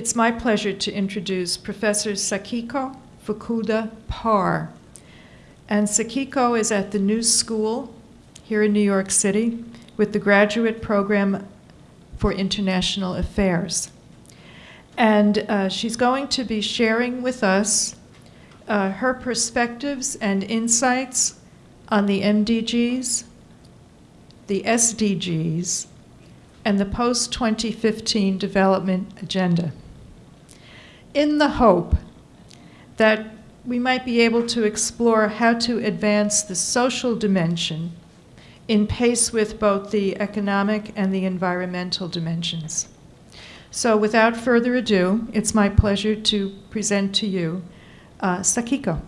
It's my pleasure to introduce Professor Sakiko Fukuda Parr. And Sakiko is at the New School here in New York City with the Graduate Program for International Affairs. And uh, she's going to be sharing with us uh, her perspectives and insights on the MDGs, the SDGs, and the post 2015 development agenda. In the hope that we might be able to explore how to advance the social dimension in pace with both the economic and the environmental dimensions. So without further ado, it's my pleasure to present to you uh, Sakiko.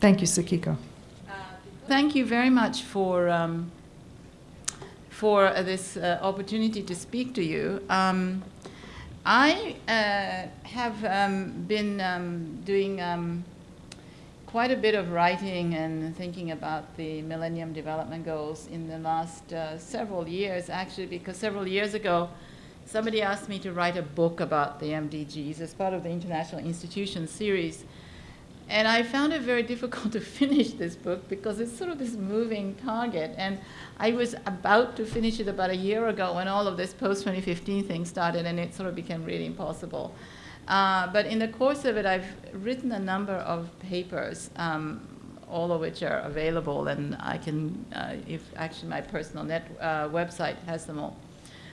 Thank you, Sakiko. Thank you very much for, um, for uh, this uh, opportunity to speak to you. Um, I uh, have um, been um, doing um, quite a bit of writing and thinking about the Millennium Development Goals in the last uh, several years, actually, because several years ago, somebody asked me to write a book about the MDGs as part of the International Institutions series. And I found it very difficult to finish this book because it's sort of this moving target. And I was about to finish it about a year ago when all of this post-2015 thing started and it sort of became really impossible. Uh, but in the course of it, I've written a number of papers, um, all of which are available, and I can, uh, if actually my personal net uh, website has them all.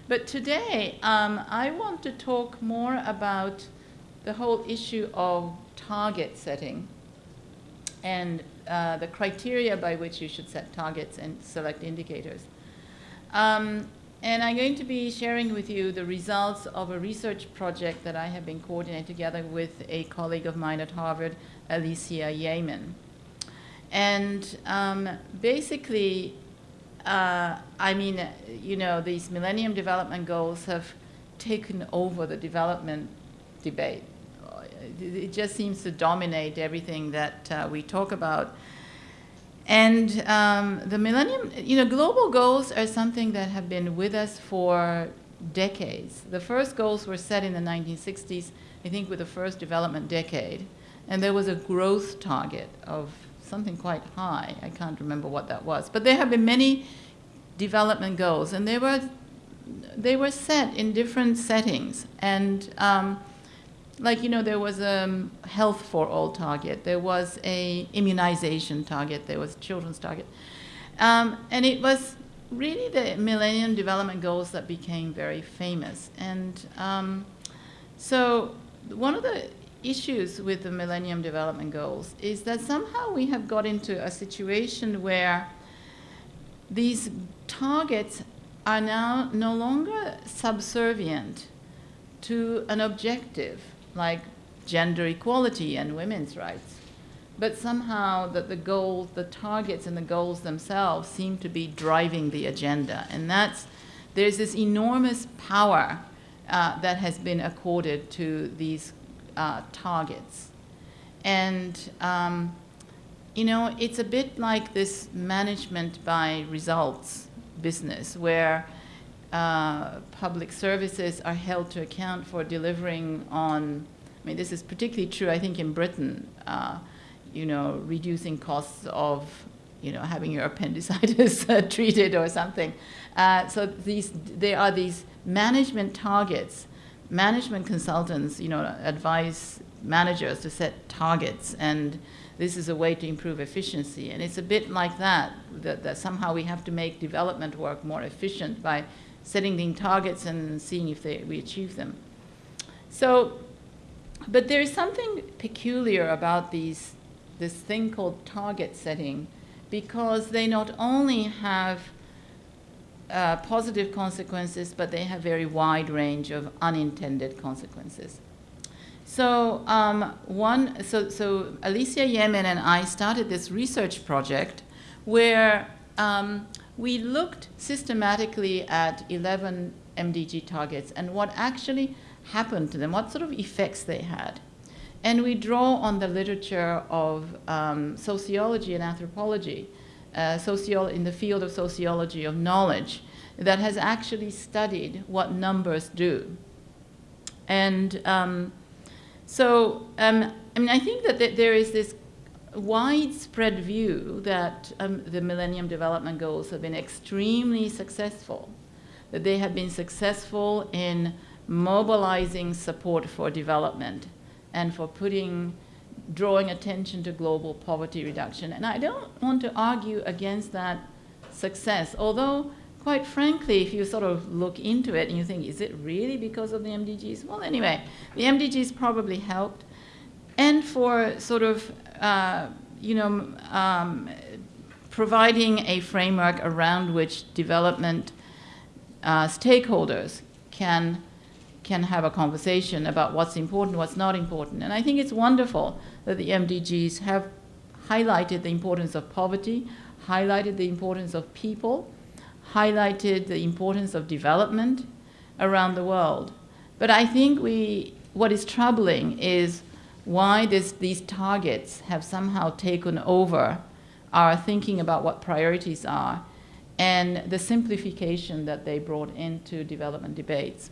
But today, um, I want to talk more about the whole issue of target setting and uh, the criteria by which you should set targets and select indicators. Um, and I'm going to be sharing with you the results of a research project that I have been coordinating together with a colleague of mine at Harvard, Alicia Yamin. And um, basically, uh, I mean, you know, these Millennium Development Goals have taken over the development debate it just seems to dominate everything that uh, we talk about. And um, the millennium, you know, global goals are something that have been with us for decades. The first goals were set in the 1960s, I think with the first development decade. And there was a growth target of something quite high. I can't remember what that was. But there have been many development goals, and they were, they were set in different settings. And um, like, you know, there was a um, health for all target. There was a immunization target. There was children's target. Um, and it was really the Millennium Development Goals that became very famous. And um, so one of the issues with the Millennium Development Goals is that somehow we have got into a situation where these targets are now no longer subservient to an objective like gender equality and women's rights. But somehow that the goals, the targets and the goals themselves seem to be driving the agenda. And that's, there's this enormous power uh, that has been accorded to these uh, targets. And, um, you know, it's a bit like this management by results business where uh, public services are held to account for delivering on, I mean, this is particularly true, I think, in Britain, uh, you know, reducing costs of, you know, having your appendicitis uh, treated or something. Uh, so these, there are these management targets. Management consultants, you know, advise managers to set targets and this is a way to improve efficiency. And it's a bit like that, that, that somehow we have to make development work more efficient by setting the targets and seeing if they, we achieve them. So, but there is something peculiar about these, this thing called target setting because they not only have uh, positive consequences, but they have very wide range of unintended consequences. So um, one, so, so Alicia Yamin and I started this research project where um, we looked systematically at 11 MDG targets and what actually happened to them, what sort of effects they had. And we draw on the literature of um, sociology and anthropology, uh, in the field of sociology of knowledge, that has actually studied what numbers do. And um, So, um, I mean, I think that th- there is this widespread view that um, the Millennium Development Goals have been extremely successful, that they have been successful in mobilizing support for development and for putting, drawing attention to global poverty reduction. And I don't want to argue against that success, although quite frankly, if you sort of look into it and you think, is it really because of the MDGs? Well, anyway, the MDGs probably helped. And for sort of, uh, you know, um, providing a framework around which development uh, stakeholders can can have a conversation about what's important, what's not important. And I think it's wonderful that the MDGs have highlighted the importance of poverty, highlighted the importance of people, highlighted the importance of development around the world. But I think we, what is troubling is why this, these targets have somehow taken over our thinking about what priorities are and the simplification that they brought into development debates.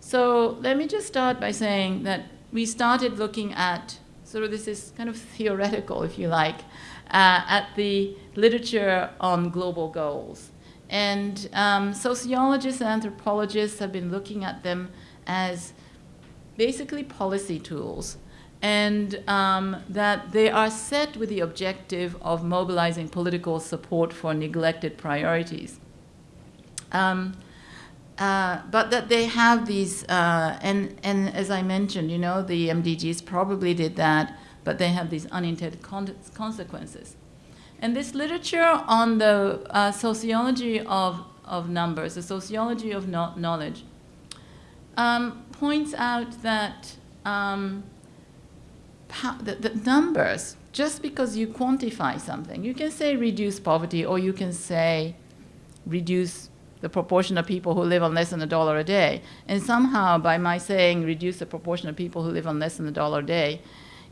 So let me just start by saying that we started looking at, sort of this is kind of theoretical, if you like, uh, at the literature on global goals. And um, sociologists and anthropologists have been looking at them as basically policy tools and um, that they are set with the objective of mobilizing political support for neglected priorities. Um, uh, but that they have these, uh, and, and as I mentioned, you know, the MDGs probably did that, but they have these unintended con consequences. And this literature on the uh, sociology of, of numbers, the sociology of no knowledge, um, points out that um, the, the numbers, just because you quantify something, you can say reduce poverty or you can say reduce the proportion of people who live on less than a dollar a day. And somehow, by my saying reduce the proportion of people who live on less than a dollar a day,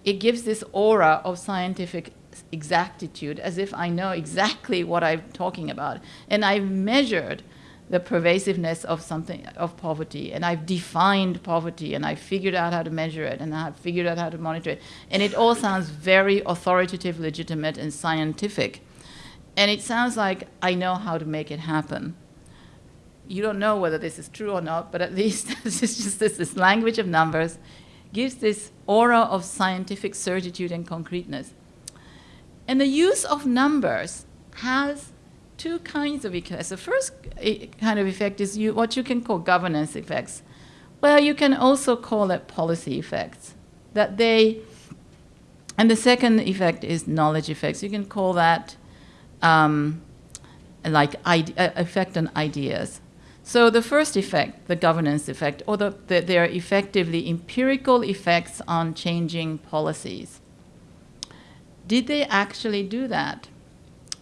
it gives this aura of scientific exactitude as if I know exactly what I'm talking about. And I've measured the pervasiveness of something of poverty and I've defined poverty and I've figured out how to measure it and I've figured out how to monitor it. And it all sounds very authoritative, legitimate, and scientific. And it sounds like I know how to make it happen you don't know whether this is true or not, but at least just this, this language of numbers gives this aura of scientific certitude and concreteness. And the use of numbers has two kinds of effects. The first kind of effect is you, what you can call governance effects. Well, you can also call it policy effects. That they, and the second effect is knowledge effects. You can call that um, like effect on ideas. So the first effect, the governance effect, or the, the, they are effectively empirical effects on changing policies. Did they actually do that?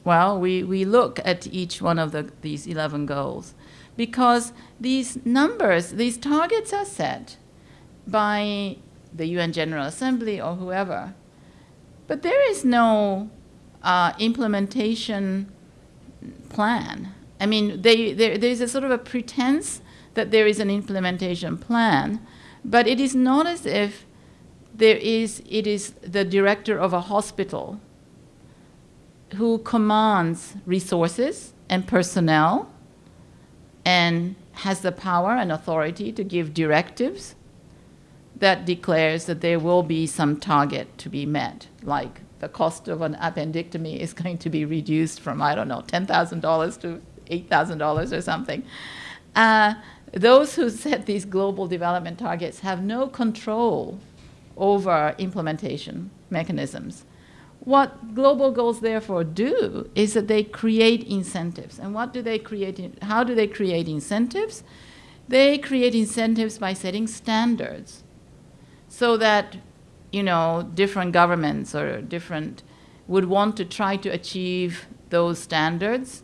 Well, we, we look at each one of the, these 11 goals because these numbers, these targets are set by the UN General Assembly or whoever. But there is no uh, implementation plan. I mean, they, there's a sort of a pretense that there is an implementation plan, but it is not as if there is, it is the director of a hospital who commands resources and personnel and has the power and authority to give directives that declares that there will be some target to be met, like the cost of an appendectomy is going to be reduced from, I don't know, $10,000 to $8,000 or something. Uh, those who set these global development targets have no control over implementation mechanisms. What global goals therefore do is that they create incentives. And what do they create? how do they create incentives? They create incentives by setting standards so that, you know, different governments or different would want to try to achieve those standards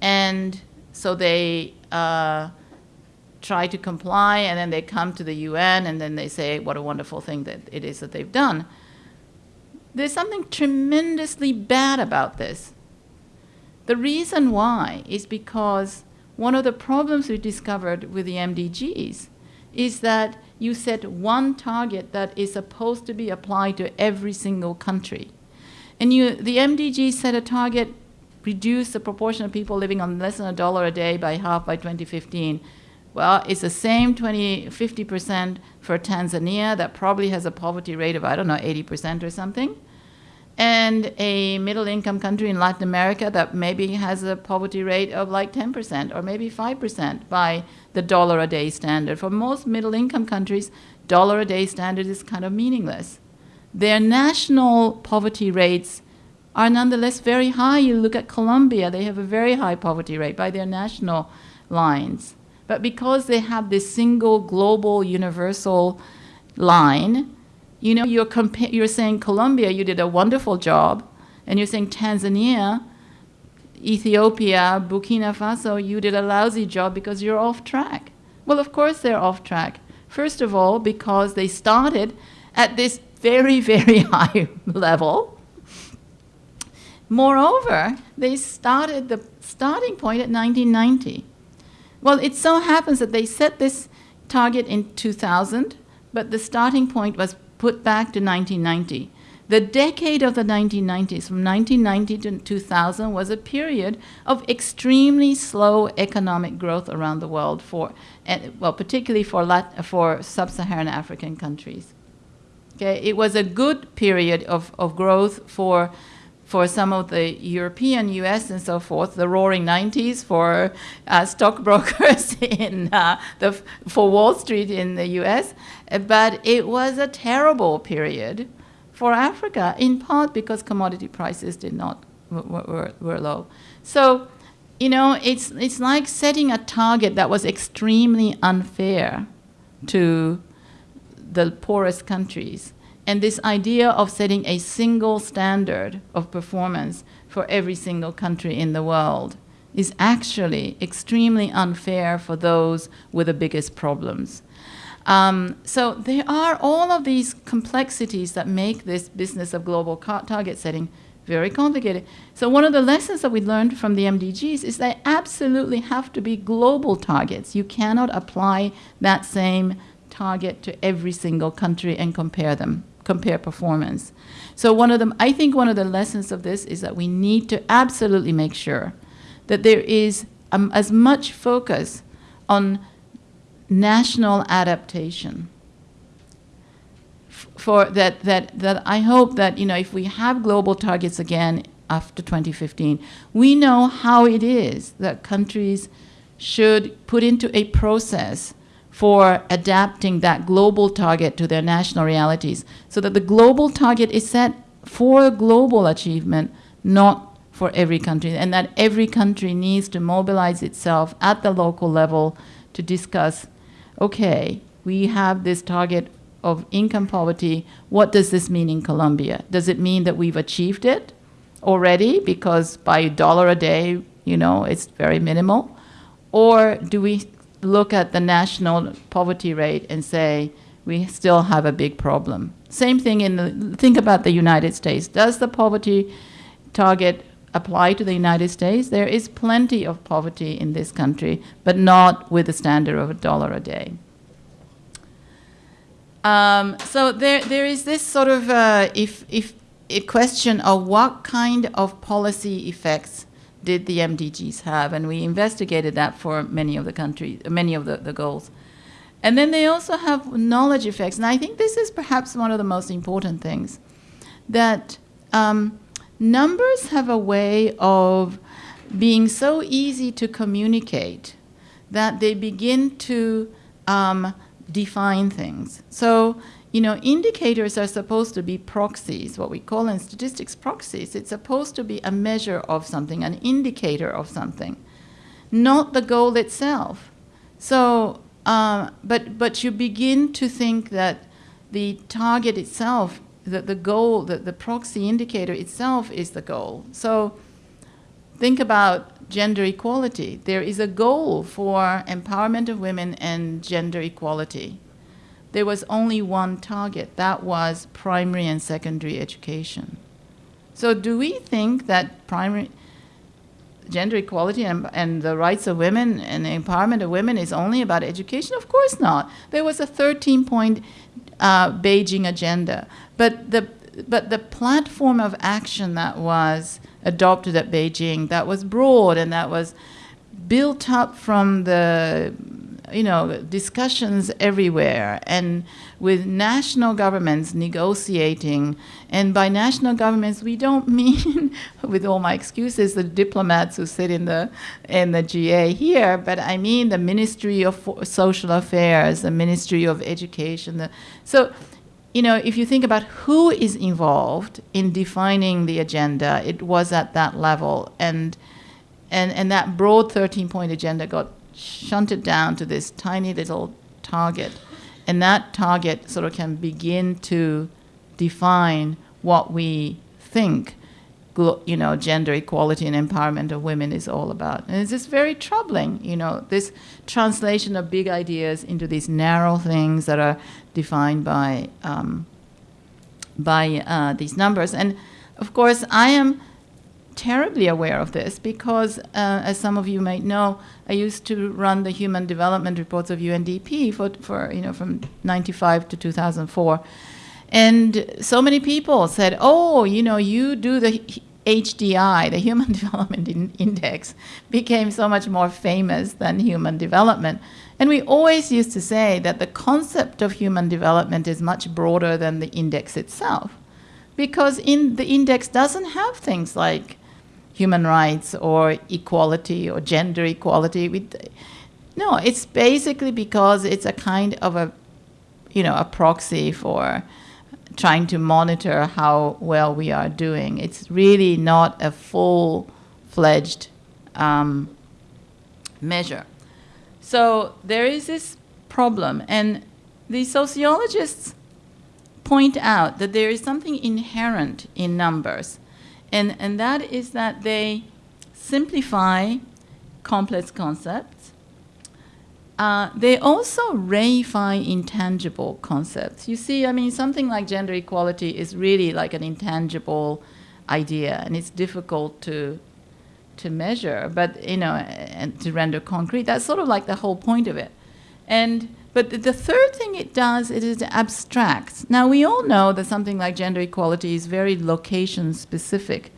and so they uh, try to comply, and then they come to the UN, and then they say what a wonderful thing that it is that they've done. There's something tremendously bad about this. The reason why is because one of the problems we discovered with the MDGs is that you set one target that is supposed to be applied to every single country. And you, the MDG set a target, reduce the proportion of people living on less than a dollar a day by half by 2015. Well, it's the same 20, 50% for Tanzania that probably has a poverty rate of, I don't know, 80% or something. And a middle income country in Latin America that maybe has a poverty rate of like 10% or maybe 5% by the dollar a day standard. For most middle income countries, dollar a day standard is kind of meaningless. Their national poverty rates are nonetheless very high. You look at Colombia, they have a very high poverty rate by their national lines. But because they have this single global universal line, you know, you're, you're saying Colombia, you did a wonderful job, and you're saying Tanzania, Ethiopia, Burkina Faso, you did a lousy job because you're off track. Well, of course they're off track. First of all, because they started at this very, very high level. Moreover, they started the starting point at 1990. Well, it so happens that they set this target in 2000, but the starting point was put back to 1990. The decade of the 1990s, from 1990 to 2000, was a period of extremely slow economic growth around the world for, well, particularly for, for sub-Saharan African countries. Okay, it was a good period of, of growth for for some of the European, US, and so forth, the roaring 90s for uh, stockbrokers in uh, the, for Wall Street in the US. But it was a terrible period for Africa, in part because commodity prices did not were, were low. So, you know, it's it's like setting a target that was extremely unfair to the poorest countries. And this idea of setting a single standard of performance for every single country in the world is actually extremely unfair for those with the biggest problems. Um, so there are all of these complexities that make this business of global target setting very complicated. So one of the lessons that we learned from the MDGs is they absolutely have to be global targets. You cannot apply that same target to every single country and compare them, compare performance. So one of them, I think one of the lessons of this is that we need to absolutely make sure that there is um, as much focus on national adaptation for that, that, that I hope that, you know, if we have global targets again after 2015, we know how it is that countries should put into a process for adapting that global target to their national realities so that the global target is set for global achievement, not for every country, and that every country needs to mobilize itself at the local level to discuss okay, we have this target of income poverty. What does this mean in Colombia? Does it mean that we've achieved it already because by a dollar a day, you know, it's very minimal? Or do we look at the national poverty rate and say, we still have a big problem? Same thing in the, think about the United States. Does the poverty target apply to the United States. There is plenty of poverty in this country, but not with the standard of a dollar a day. Um, so there, there is this sort of uh, if, if a question of what kind of policy effects did the MDGs have, and we investigated that for many of the countries, many of the, the goals. And then they also have knowledge effects, and I think this is perhaps one of the most important things, that um, numbers have a way of being so easy to communicate that they begin to um, define things. So, you know, indicators are supposed to be proxies, what we call in statistics proxies. It's supposed to be a measure of something, an indicator of something, not the goal itself. So, uh, but, but you begin to think that the target itself, that the goal, that the proxy indicator itself is the goal. So think about gender equality. There is a goal for empowerment of women and gender equality. There was only one target. That was primary and secondary education. So do we think that primary, gender equality and, and the rights of women and the empowerment of women is only about education? Of course not. There was a 13 point uh, Beijing agenda, but the but the platform of action that was adopted at Beijing that was broad and that was built up from the you know, discussions everywhere and with national governments negotiating. And by national governments, we don't mean, with all my excuses, the diplomats who sit in the, in the GA here, but I mean the Ministry of Social Affairs, the Ministry of Education. The, so, you know, if you think about who is involved in defining the agenda, it was at that level. And, and, and that broad 13 point agenda got shunted down to this tiny little target. And that target sort of can begin to define what we think you know, gender equality and empowerment of women is all about. And it's just very troubling, you know, this translation of big ideas into these narrow things that are defined by, um, by uh, these numbers. And of course, I am terribly aware of this because, uh, as some of you might know, I used to run the human development reports of UNDP for, for you know, from 95 to 2004. And so many people said, oh, you know, you do the HDI, the Human Development in Index, became so much more famous than human development. And we always used to say that the concept of human development is much broader than the index itself. Because in the index doesn't have things like human rights or equality or gender equality. We, no, it's basically because it's a kind of a, you know, a proxy for trying to monitor how well we are doing. It's really not a full-fledged um, measure. So there is this problem, and the sociologists point out that there is something inherent in numbers and, and that is that they simplify complex concepts. Uh, they also reify intangible concepts. You see, I mean, something like gender equality is really like an intangible idea, and it's difficult to to measure, but you know, and to render concrete. That's sort of like the whole point of it. And but the third thing it does, it is abstracts. Now, we all know that something like gender equality is very location specific.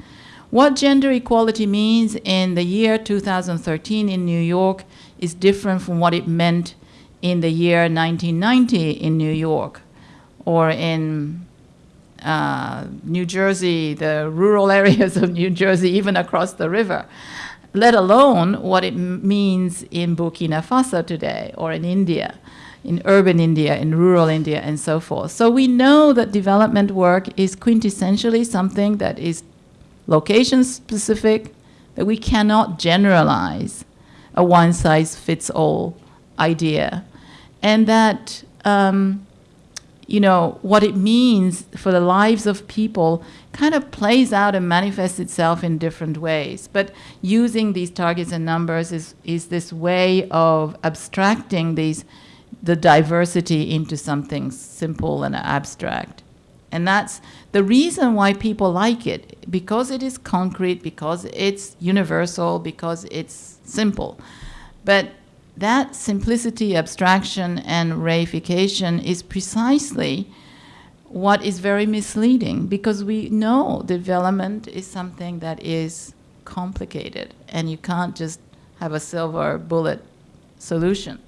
What gender equality means in the year 2013 in New York is different from what it meant in the year 1990 in New York or in uh, New Jersey, the rural areas of New Jersey, even across the river, let alone what it means in Burkina Faso today or in India in urban India, in rural India, and so forth. So we know that development work is quintessentially something that is location specific, that we cannot generalize a one-size-fits-all idea. And that, um, you know, what it means for the lives of people kind of plays out and manifests itself in different ways. But using these targets and numbers is, is this way of abstracting these the diversity into something simple and abstract. And that's the reason why people like it, because it is concrete, because it's universal, because it's simple. But that simplicity, abstraction, and reification is precisely what is very misleading because we know development is something that is complicated and you can't just have a silver bullet solution.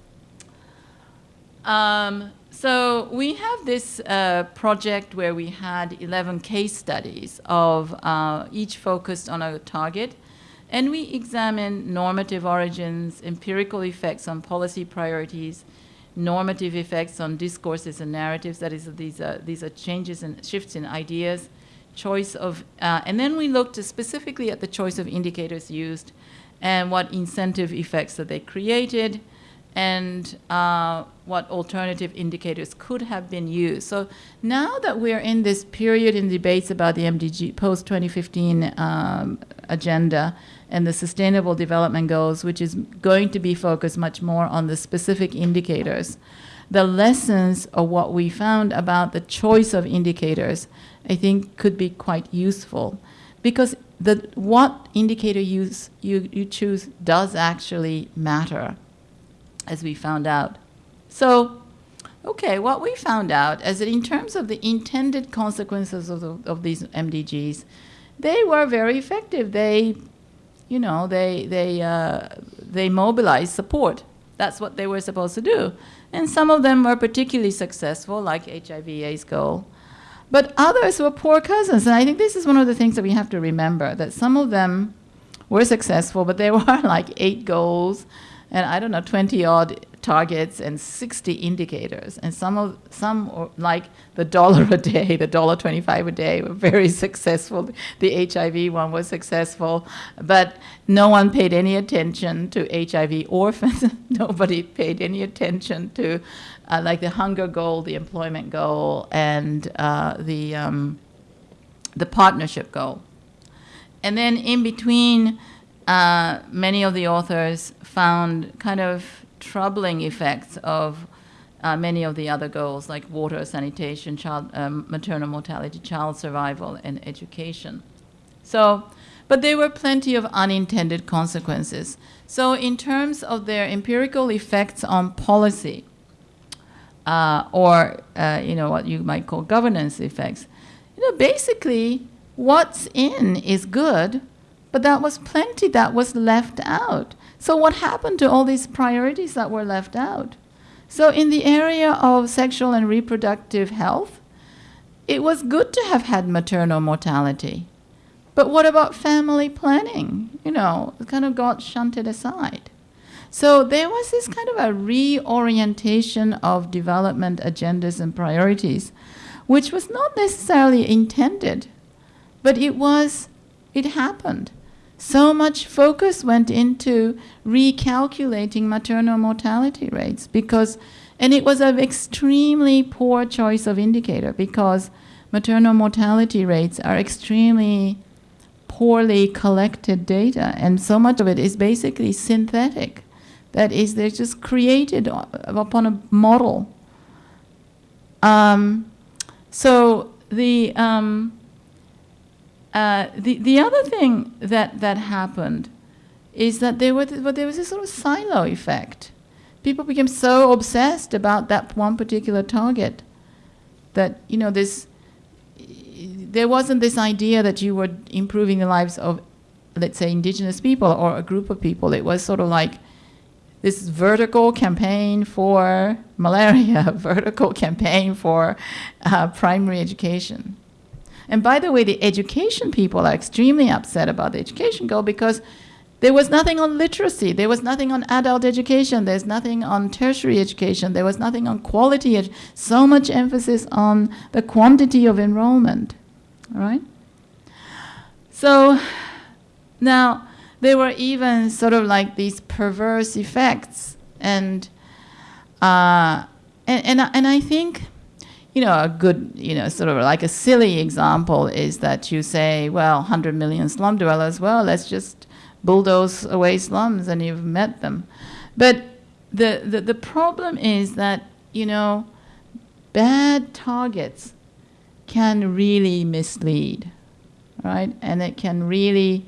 Um, so we have this uh, project where we had 11 case studies of uh, each focused on a target. And we examined normative origins, empirical effects on policy priorities, normative effects on discourses and narratives, that is, these are, these are changes and shifts in ideas, choice of, uh, and then we looked specifically at the choice of indicators used and what incentive effects that they created, and uh, what alternative indicators could have been used. So now that we're in this period in debates about the MDG post-2015 um, agenda and the sustainable development goals, which is going to be focused much more on the specific indicators, the lessons of what we found about the choice of indicators, I think could be quite useful. Because the what indicator use you, you choose does actually matter, as we found out. So, okay, what we found out is that in terms of the intended consequences of, the, of these MDGs, they were very effective. They, you know, they they uh, they mobilized support. That's what they were supposed to do, and some of them were particularly successful, like HIV/AIDS goal. But others were poor cousins, and I think this is one of the things that we have to remember that some of them were successful, but there were like eight goals, and I don't know, 20 odd targets and 60 indicators. And some of some like the dollar a day, the dollar 25 a day were very successful. The HIV one was successful, but no one paid any attention to HIV orphans. Nobody paid any attention to uh, like the hunger goal, the employment goal, and uh, the um, the partnership goal. And then in between, uh, many of the authors found kind of troubling effects of uh, many of the other goals like water, sanitation, child, um, maternal mortality, child survival, and education. So, but there were plenty of unintended consequences. So in terms of their empirical effects on policy, uh, or uh, you know what you might call governance effects, you know, basically what's in is good, but that was plenty that was left out. So what happened to all these priorities that were left out? So in the area of sexual and reproductive health, it was good to have had maternal mortality. But what about family planning? You know, it kind of got shunted aside. So there was this kind of a reorientation of development agendas and priorities, which was not necessarily intended, but it was, it happened. So much focus went into recalculating maternal mortality rates because, and it was an extremely poor choice of indicator because maternal mortality rates are extremely poorly collected data and so much of it is basically synthetic. That is, they're just created upon a model. Um, so the, um, uh, the, the other thing that, that happened is that there, well, there was a sort of silo effect. People became so obsessed about that one particular target that, you know, this, there wasn't this idea that you were improving the lives of, let's say, indigenous people or a group of people. It was sort of like this vertical campaign for malaria, vertical campaign for uh, primary education. And by the way, the education people are extremely upset about the education goal because there was nothing on literacy. There was nothing on adult education. There's nothing on tertiary education. There was nothing on quality. So much emphasis on the quantity of enrollment. All right? So now there were even sort of like these perverse effects. And, uh, and, and, and I think you know, a good, you know, sort of like a silly example is that you say, well, 100 million slum dwellers, well, let's just bulldoze away slums and you've met them. But the, the, the problem is that, you know, bad targets can really mislead, right? And it can really,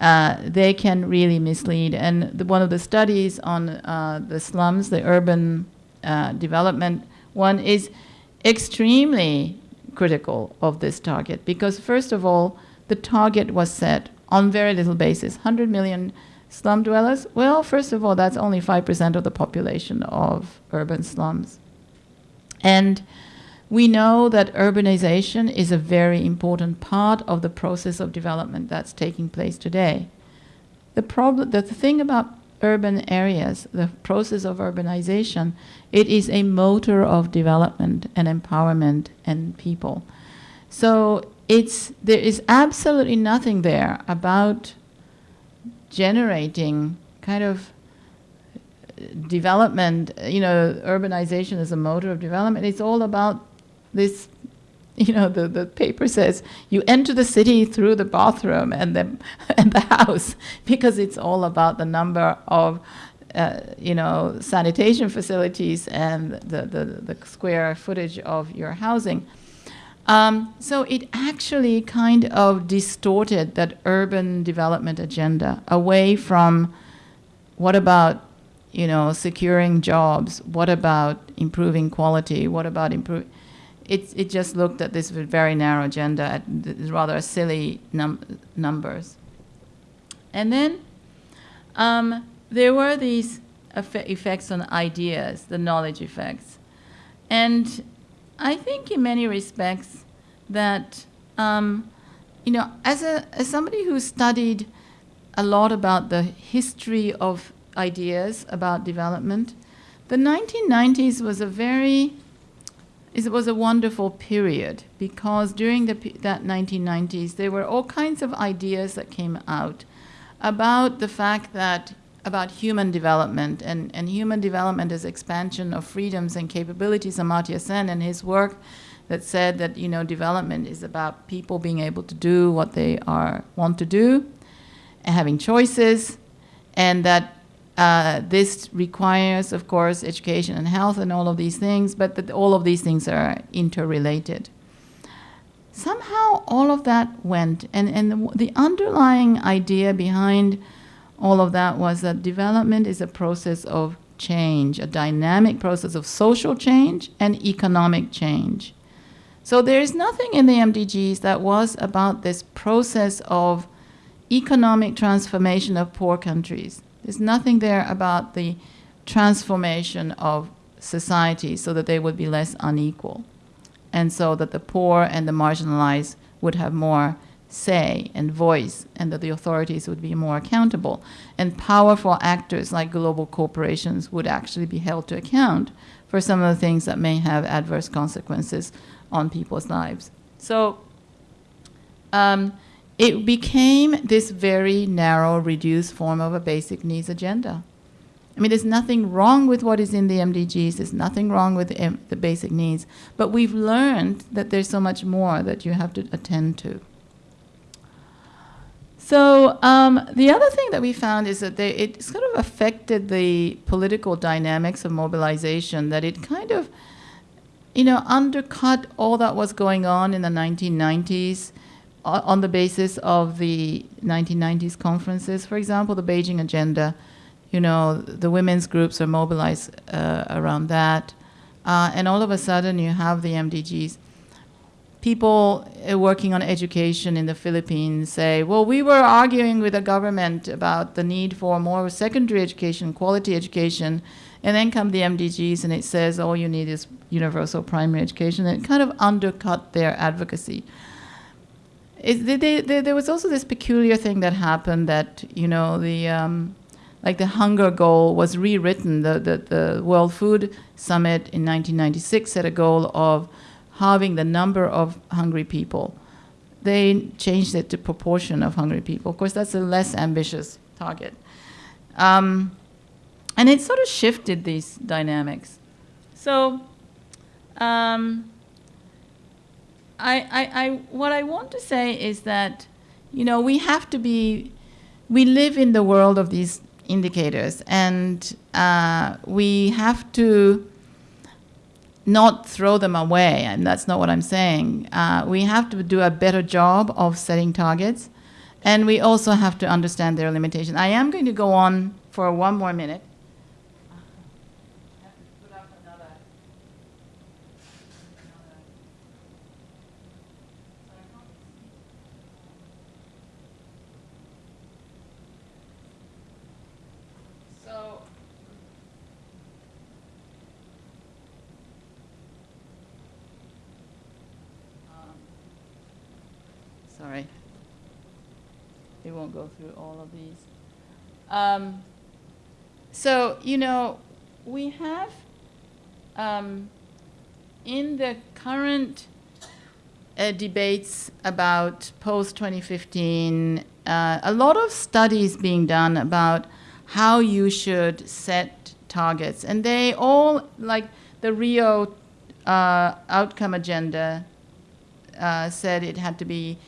uh, they can really mislead. And the, one of the studies on uh, the slums, the urban uh, development one is extremely critical of this target because first of all, the target was set on very little basis. 100 million slum dwellers, well, first of all, that's only 5% of the population of urban slums. And we know that urbanization is a very important part of the process of development that's taking place today. The problem, the thing about urban areas, the process of urbanization, it is a motor of development and empowerment and people. So it's, there is absolutely nothing there about generating kind of uh, development, you know, urbanization is a motor of development. It's all about this you know, the, the paper says you enter the city through the bathroom and the, and the house because it's all about the number of, uh, you know, sanitation facilities and the, the, the square footage of your housing. Um, so it actually kind of distorted that urban development agenda away from what about you know securing jobs what about improving quality what about improve it, it just looked at this very narrow agenda at rather silly num numbers. And then um, there were these effects on ideas the knowledge effects. And I think in many respects that, um, you know, as, a, as somebody who studied a lot about the history of ideas about development, the 1990s was a very, it was a wonderful period because during the, that 1990s, there were all kinds of ideas that came out about the fact that about human development and, and human development as expansion of freedoms and capabilities. Amartya Sen and his work that said that you know development is about people being able to do what they are want to do, and having choices, and that uh, this requires, of course, education and health and all of these things, but that all of these things are interrelated. Somehow, all of that went, and and the, the underlying idea behind all of that was that development is a process of change, a dynamic process of social change and economic change. So there is nothing in the MDGs that was about this process of economic transformation of poor countries. There's nothing there about the transformation of society so that they would be less unequal and so that the poor and the marginalized would have more say and voice and that the authorities would be more accountable. And powerful actors like global corporations would actually be held to account for some of the things that may have adverse consequences on people's lives. So um, it became this very narrow, reduced form of a basic needs agenda. I mean, there's nothing wrong with what is in the MDGs. There's nothing wrong with the, the basic needs. But we've learned that there's so much more that you have to attend to. So um, the other thing that we found is that they, it sort of affected the political dynamics of mobilization, that it kind of, you know, undercut all that was going on in the 1990s uh, on the basis of the 1990s conferences. For example, the Beijing Agenda, you know, the women's groups are mobilized uh, around that. Uh, and all of a sudden you have the MDGs people uh, working on education in the Philippines say, well, we were arguing with the government about the need for more secondary education, quality education, and then come the MDGs and it says all you need is universal primary education. And it kind of undercut their advocacy. It, they, they, there was also this peculiar thing that happened that, you know, the, um, like the hunger goal was rewritten. The, the, the World Food Summit in 1996 set a goal of halving the number of hungry people. They changed it to proportion of hungry people. Of course, that's a less ambitious target. Um, and it sort of shifted these dynamics. So um, I, I, I, what I want to say is that, you know, we have to be, we live in the world of these indicators, and uh, we have to not throw them away, and that's not what I'm saying. Uh, we have to do a better job of setting targets, and we also have to understand their limitations. I am going to go on for one more minute. Through all of these. Um, so, you know, we have um, in the current uh, debates about post-2015, uh, a lot of studies being done about how you should set targets. And they all, like the Rio uh, outcome agenda uh, said it had to be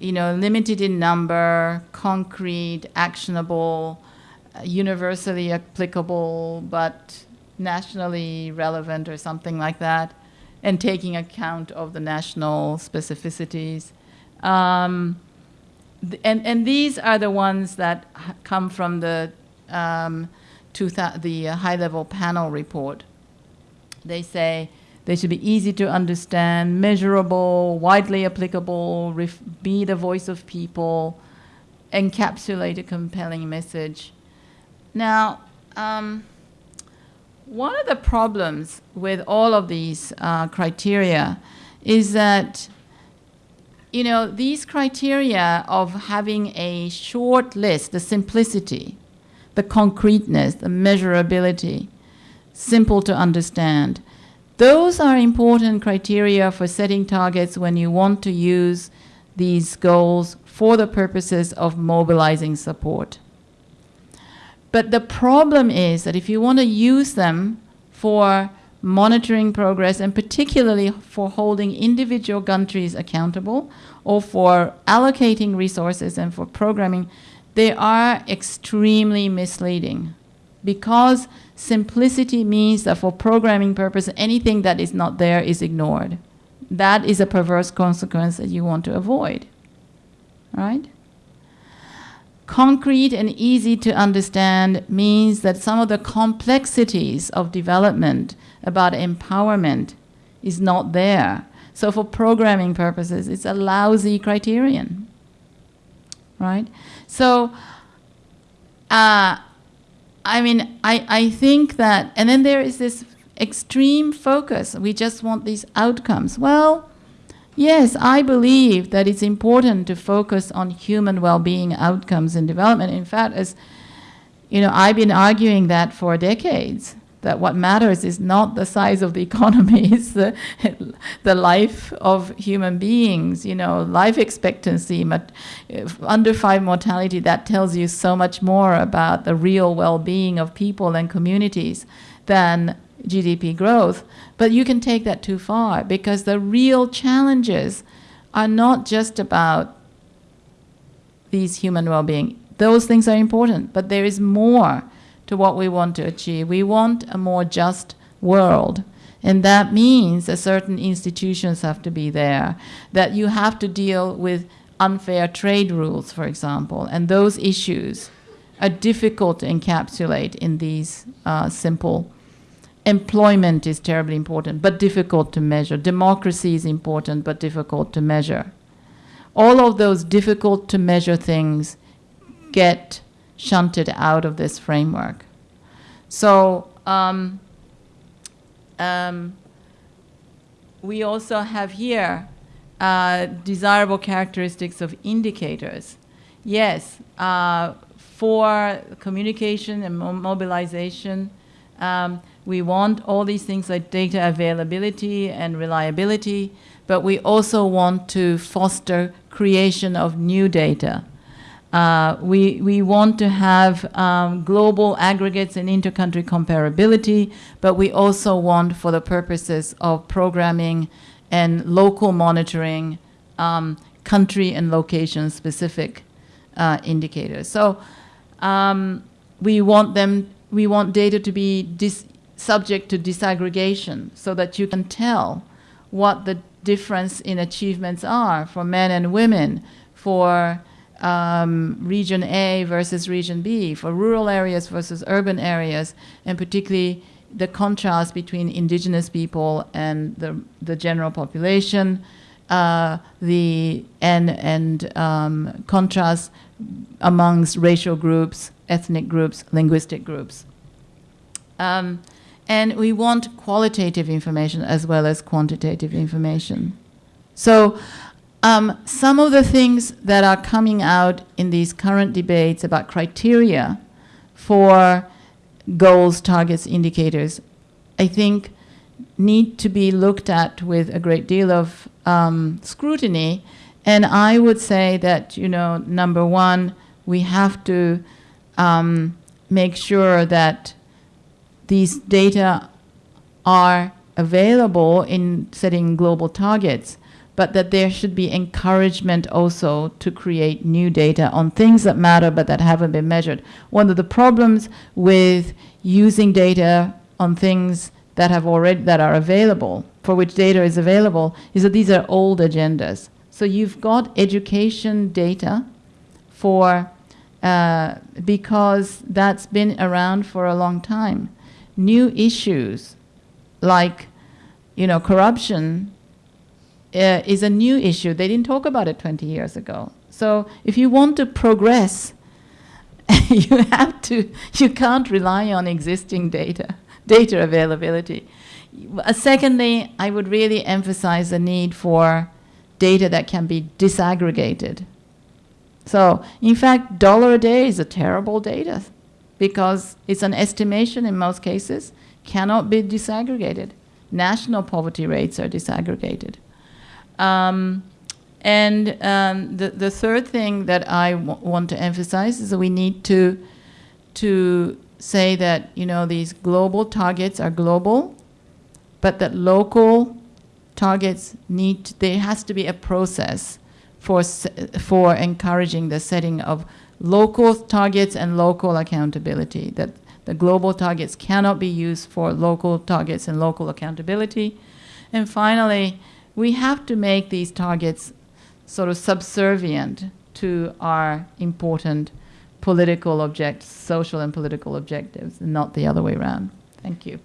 you know, limited in number, concrete, actionable, uh, universally applicable, but nationally relevant or something like that. and taking account of the national specificities. Um, and, and these are the ones that come from the, um, the high-level panel report. They say they should be easy to understand, measurable, widely applicable, be the voice of people, encapsulate a compelling message. Now, um, one of the problems with all of these uh, criteria is that, you know, these criteria of having a short list, the simplicity, the concreteness, the measurability, simple to understand, those are important criteria for setting targets when you want to use these goals for the purposes of mobilizing support. But the problem is that if you want to use them for monitoring progress and particularly for holding individual countries accountable or for allocating resources and for programming, they are extremely misleading because simplicity means that for programming purpose, anything that is not there is ignored. That is a perverse consequence that you want to avoid, right? Concrete and easy to understand means that some of the complexities of development about empowerment is not there. So for programming purposes, it's a lousy criterion, right? So, uh, I mean, I, I think that, and then there is this extreme focus. We just want these outcomes. Well, yes, I believe that it's important to focus on human well-being outcomes in development. In fact, as you know, I've been arguing that for decades. That what matters is not the size of the economy, it's the, the life of human beings, you know, life expectancy, but under five mortality, that tells you so much more about the real well-being of people and communities than GDP growth. But you can take that too far because the real challenges are not just about these human well-being. Those things are important, but there is more to what we want to achieve. We want a more just world. And that means that certain institutions have to be there, that you have to deal with unfair trade rules, for example, and those issues are difficult to encapsulate in these uh, simple. Employment is terribly important, but difficult to measure. Democracy is important, but difficult to measure. All of those difficult to measure things get shunted out of this framework. So um, um, we also have here uh, desirable characteristics of indicators. Yes, uh, for communication and mo mobilization, um, we want all these things like data availability and reliability, but we also want to foster creation of new data. Uh, we, we want to have um, global aggregates and intercountry comparability, but we also want, for the purposes of programming and local monitoring, um, country and location specific uh, indicators. So um, we want them, we want data to be subject to disaggregation so that you can tell what the difference in achievements are for men and women, for um, region A versus region B, for rural areas versus urban areas, and particularly the contrast between indigenous people and the, the general population, uh, the and, and um, contrast amongst racial groups, ethnic groups, linguistic groups. Um, and we want qualitative information as well as quantitative information. So um, some of the things that are coming out in these current debates about criteria for goals, targets, indicators, I think need to be looked at with a great deal of um, scrutiny. And I would say that, you know, number one, we have to um, make sure that these data are available in setting global targets but that there should be encouragement also to create new data on things that matter but that haven't been measured. One of the problems with using data on things that have already that are available for which data is available is that these are old agendas. So you've got education data for uh, because that's been around for a long time. New issues like you know corruption uh, is a new issue. They didn't talk about it 20 years ago. So if you want to progress, you have to, you can't rely on existing data, data availability. Uh, secondly, I would really emphasize the need for data that can be disaggregated. So, in fact, dollar a day is a terrible data because it's an estimation in most cases, cannot be disaggregated. National poverty rates are disaggregated. Um, and um, the, the third thing that I want to emphasize is that we need to, to say that, you know, these global targets are global, but that local targets need, to, there has to be a process for, for encouraging the setting of local targets and local accountability, that the global targets cannot be used for local targets and local accountability. And finally, we have to make these targets sort of subservient to our important political objectives, social and political objectives, and not the other way around. Thank you.